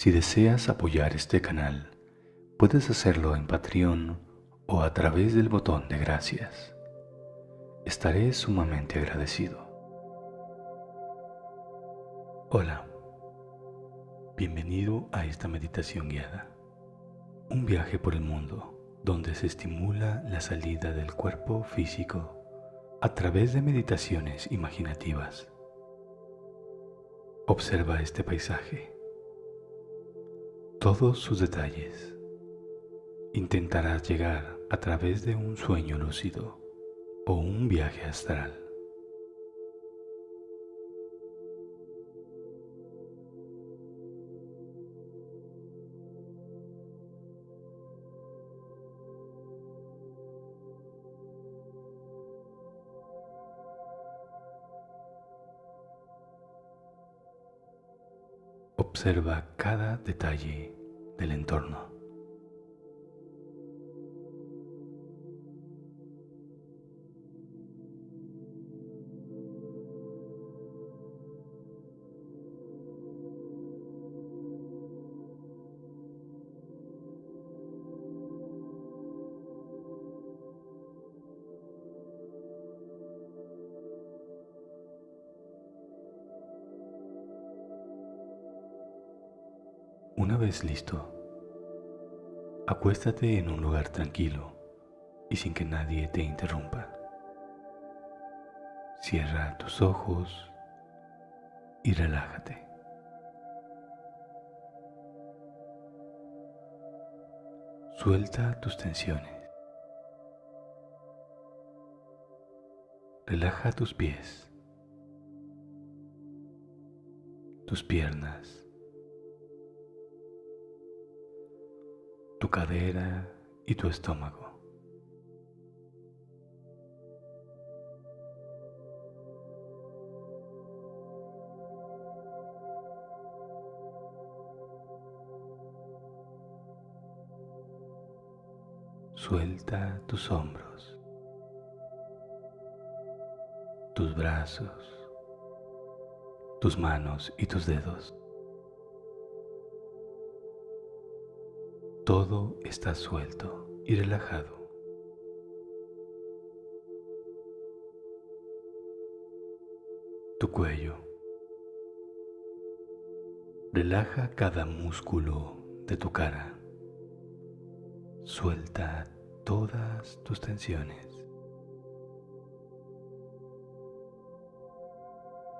Si deseas apoyar este canal, puedes hacerlo en Patreon o a través del botón de gracias. Estaré sumamente agradecido. Hola, bienvenido a esta meditación guiada, un viaje por el mundo donde se estimula la salida del cuerpo físico a través de meditaciones imaginativas. Observa este paisaje, todos sus detalles. Intentarás llegar a través de un sueño lúcido o un viaje astral. Observa cada detalle del entorno. Una vez listo, acuéstate en un lugar tranquilo y sin que nadie te interrumpa. Cierra tus ojos y relájate. Suelta tus tensiones. Relaja tus pies, tus piernas, tu cadera y tu estómago. Suelta tus hombros, tus brazos, tus manos y tus dedos. Todo está suelto y relajado. Tu cuello. Relaja cada músculo de tu cara. Suelta todas tus tensiones.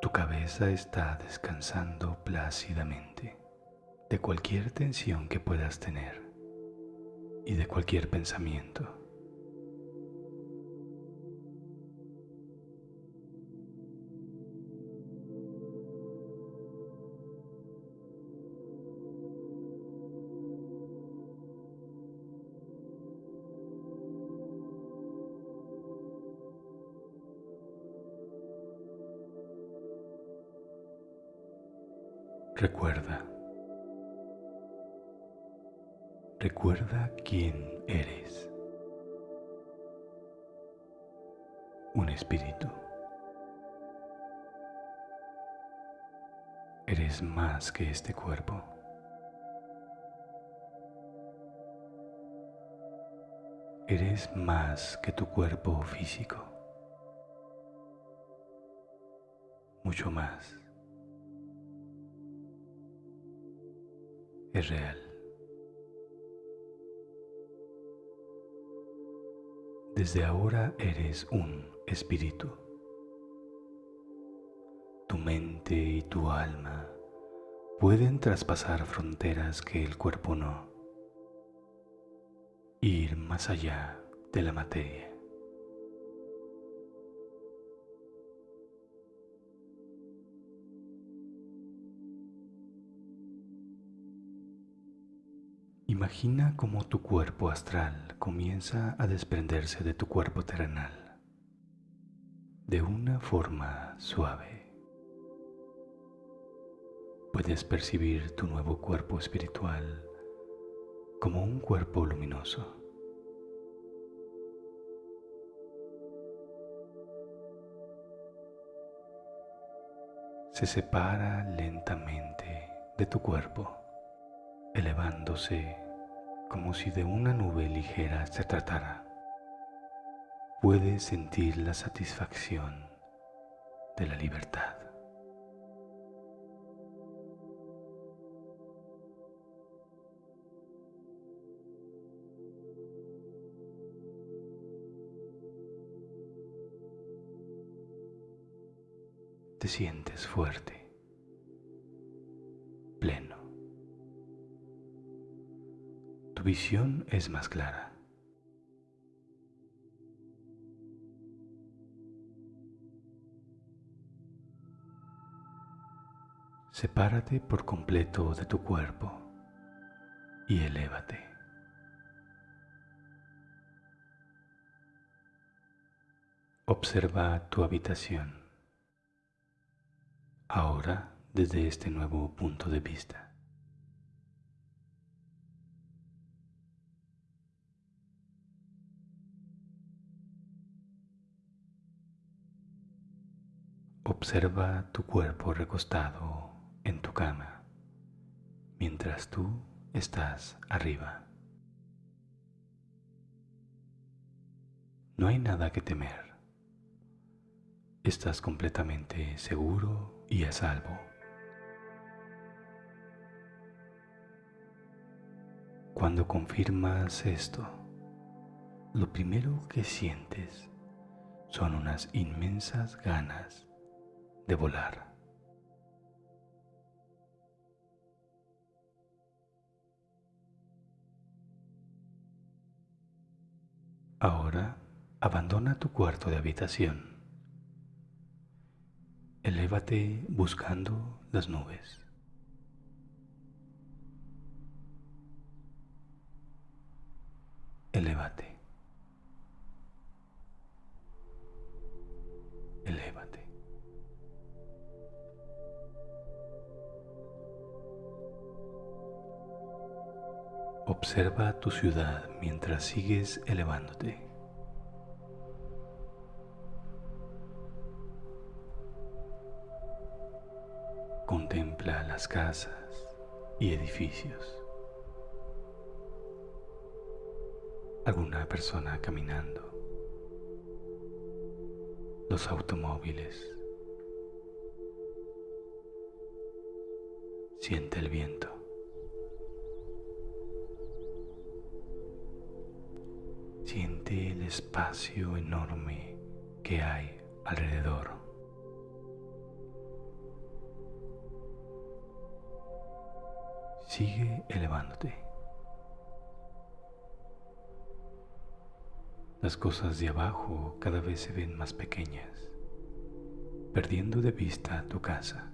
Tu cabeza está descansando plácidamente de cualquier tensión que puedas tener y de cualquier pensamiento. Recuerda Recuerda quién eres. Un espíritu. Eres más que este cuerpo. Eres más que tu cuerpo físico. Mucho más. Es real. Desde ahora eres un espíritu. Tu mente y tu alma pueden traspasar fronteras que el cuerpo no. Ir más allá de la materia. Imagina cómo tu cuerpo astral comienza a desprenderse de tu cuerpo terrenal de una forma suave. Puedes percibir tu nuevo cuerpo espiritual como un cuerpo luminoso. Se separa lentamente de tu cuerpo elevándose como si de una nube ligera se tratara. Puedes sentir la satisfacción de la libertad. Te sientes fuerte, Tu visión es más clara. Sepárate por completo de tu cuerpo y elévate. Observa tu habitación ahora desde este nuevo punto de vista. Observa tu cuerpo recostado en tu cama mientras tú estás arriba. No hay nada que temer. Estás completamente seguro y a salvo. Cuando confirmas esto, lo primero que sientes son unas inmensas ganas de volar. Ahora abandona tu cuarto de habitación. Elévate buscando las nubes. Elévate. Elévate. Observa tu ciudad mientras sigues elevándote. Contempla las casas y edificios. Alguna persona caminando. Los automóviles. Siente el viento. Siente el espacio enorme que hay alrededor. Sigue elevándote. Las cosas de abajo cada vez se ven más pequeñas, perdiendo de vista tu casa,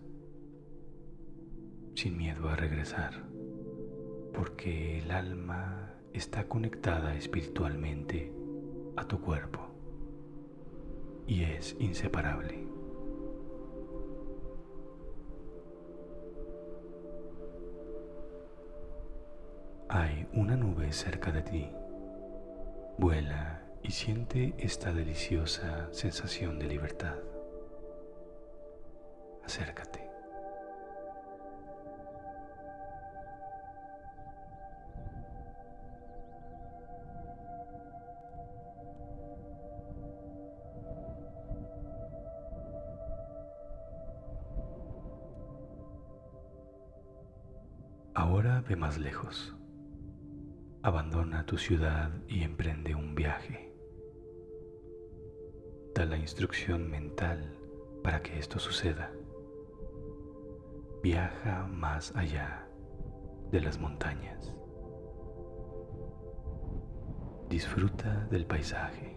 sin miedo a regresar, porque el alma está conectada espiritualmente a tu cuerpo y es inseparable. Hay una nube cerca de ti. Vuela y siente esta deliciosa sensación de libertad. Acércate. Ahora ve más lejos. Abandona tu ciudad y emprende un viaje. Da la instrucción mental para que esto suceda. Viaja más allá de las montañas. Disfruta del paisaje.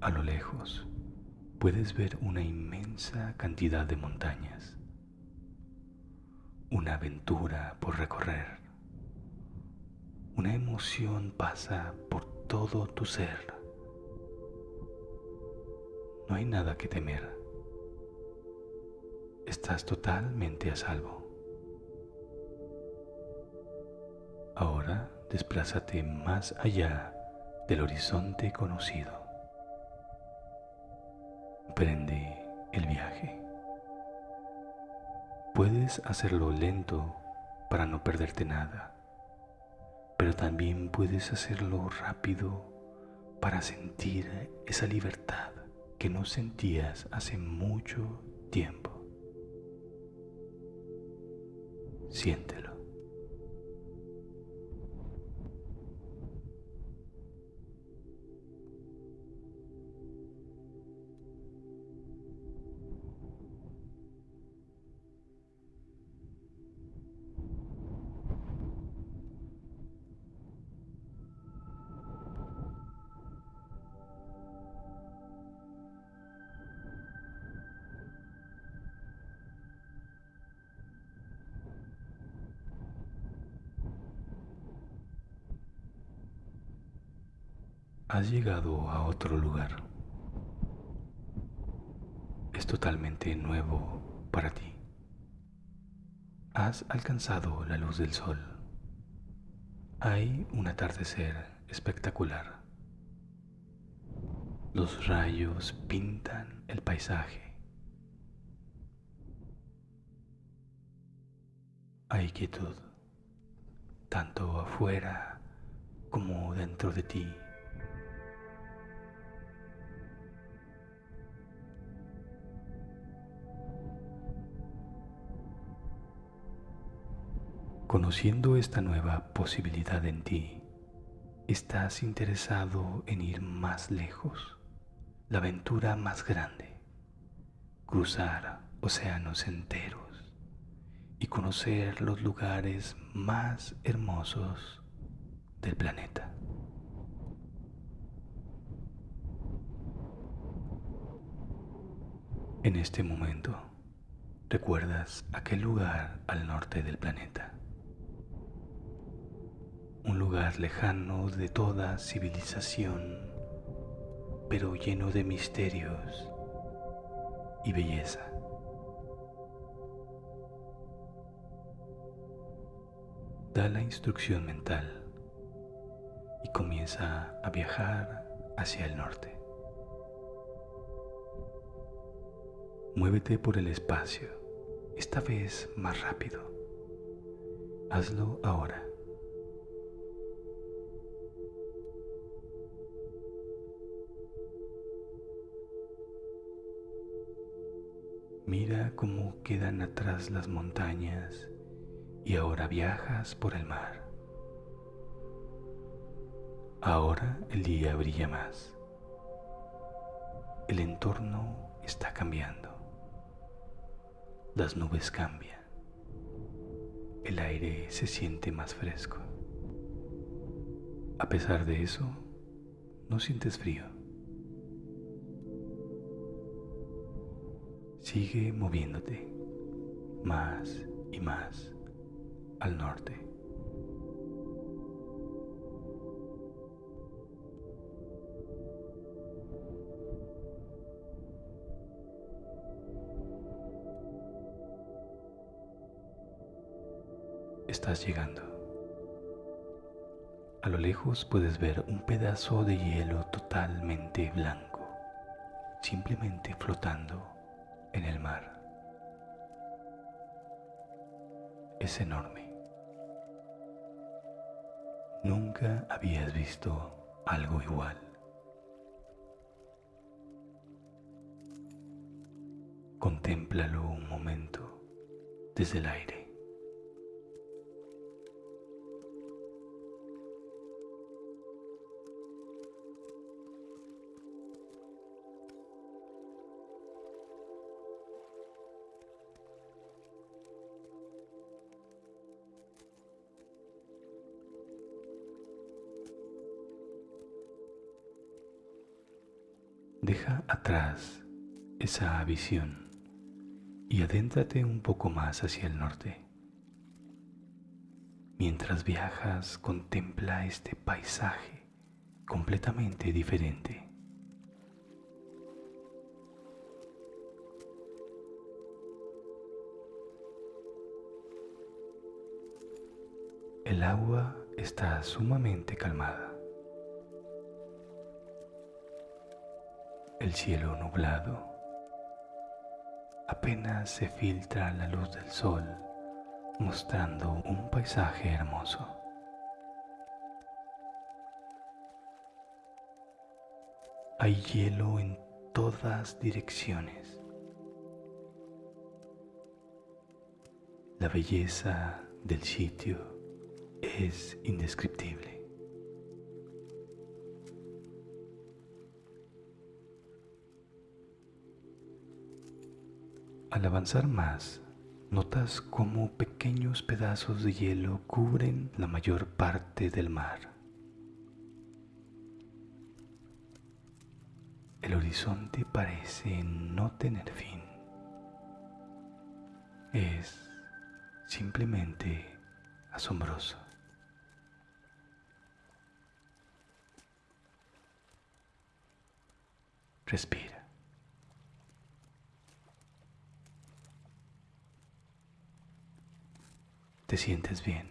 A lo lejos puedes ver una inmensa cantidad de montañas, una aventura por recorrer. Una emoción pasa por todo tu ser. No hay nada que temer. Estás totalmente a salvo. Ahora desplázate más allá del horizonte conocido. Prende el viaje. Puedes hacerlo lento para no perderte nada, pero también puedes hacerlo rápido para sentir esa libertad que no sentías hace mucho tiempo. Siéntelo. Has llegado a otro lugar. Es totalmente nuevo para ti. Has alcanzado la luz del sol. Hay un atardecer espectacular. Los rayos pintan el paisaje. Hay quietud, tanto afuera como dentro de ti. Conociendo esta nueva posibilidad en ti, estás interesado en ir más lejos, la aventura más grande, cruzar océanos enteros y conocer los lugares más hermosos del planeta. En este momento, recuerdas aquel lugar al norte del planeta un lugar lejano de toda civilización, pero lleno de misterios y belleza. Da la instrucción mental y comienza a viajar hacia el norte. Muévete por el espacio, esta vez más rápido. Hazlo ahora. Mira cómo quedan atrás las montañas y ahora viajas por el mar. Ahora el día brilla más. El entorno está cambiando. Las nubes cambian. El aire se siente más fresco. A pesar de eso, no sientes frío. Sigue moviéndote más y más al norte. Estás llegando. A lo lejos puedes ver un pedazo de hielo totalmente blanco, simplemente flotando en el mar. Es enorme. Nunca habías visto algo igual. Contémplalo un momento desde el aire. Deja atrás esa visión y adéntrate un poco más hacia el norte. Mientras viajas, contempla este paisaje completamente diferente. El agua está sumamente calmada. El cielo nublado. Apenas se filtra la luz del sol mostrando un paisaje hermoso. Hay hielo en todas direcciones. La belleza del sitio es indescriptible. Al avanzar más, notas cómo pequeños pedazos de hielo cubren la mayor parte del mar. El horizonte parece no tener fin. Es simplemente asombroso. Respira. Te sientes bien.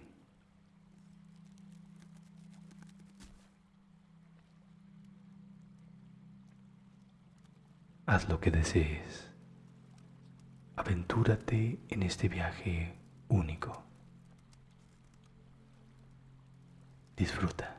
Haz lo que desees. Aventúrate en este viaje único. Disfruta.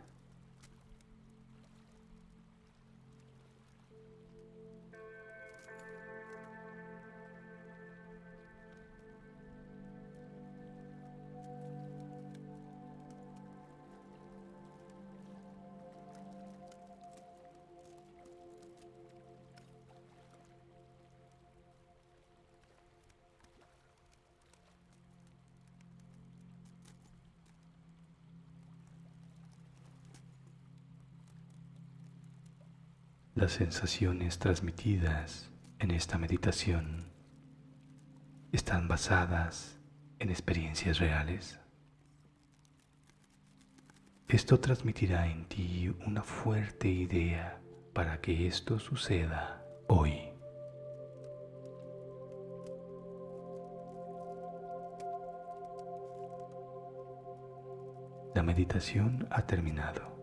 Las sensaciones transmitidas en esta meditación están basadas en experiencias reales. Esto transmitirá en ti una fuerte idea para que esto suceda hoy. La meditación ha terminado.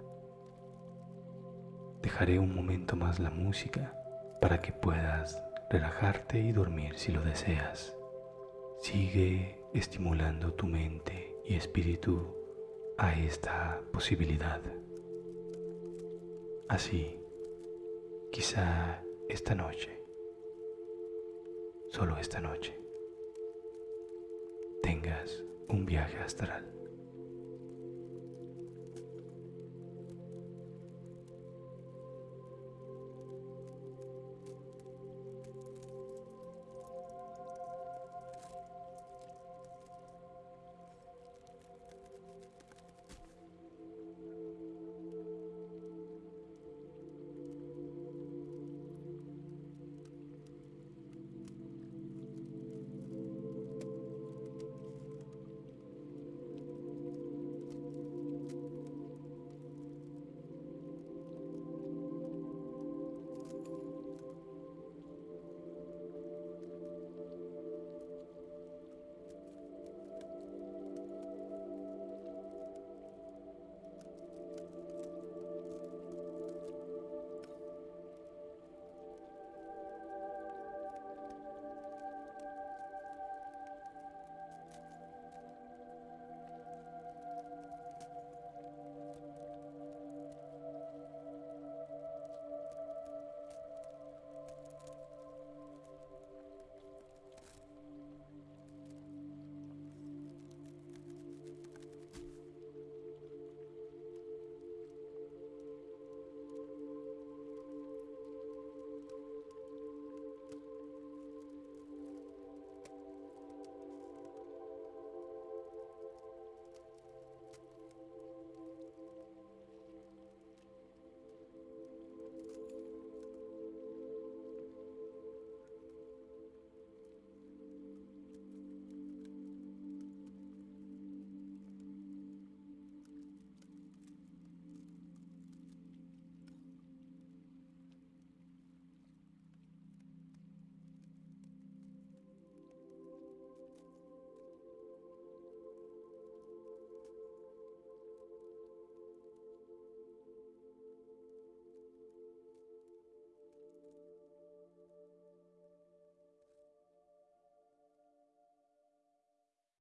Dejaré un momento más la música para que puedas relajarte y dormir si lo deseas. Sigue estimulando tu mente y espíritu a esta posibilidad. Así, quizá esta noche, solo esta noche, tengas un viaje astral.